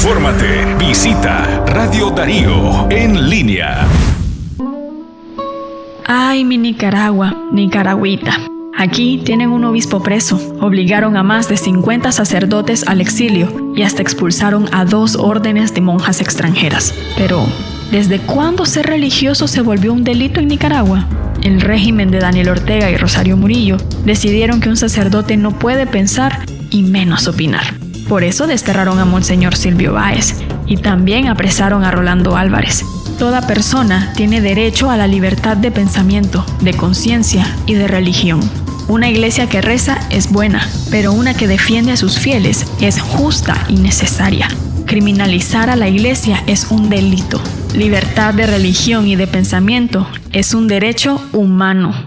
Infórmate. Visita Radio Darío en línea. Ay, mi Nicaragua, Nicaragüita. Aquí tienen un obispo preso, obligaron a más de 50 sacerdotes al exilio y hasta expulsaron a dos órdenes de monjas extranjeras. Pero, ¿desde cuándo ser religioso se volvió un delito en Nicaragua? El régimen de Daniel Ortega y Rosario Murillo decidieron que un sacerdote no puede pensar y menos opinar. Por eso desterraron a Monseñor Silvio Báez y también apresaron a Rolando Álvarez. Toda persona tiene derecho a la libertad de pensamiento, de conciencia y de religión. Una iglesia que reza es buena, pero una que defiende a sus fieles es justa y necesaria. Criminalizar a la iglesia es un delito. Libertad de religión y de pensamiento es un derecho humano.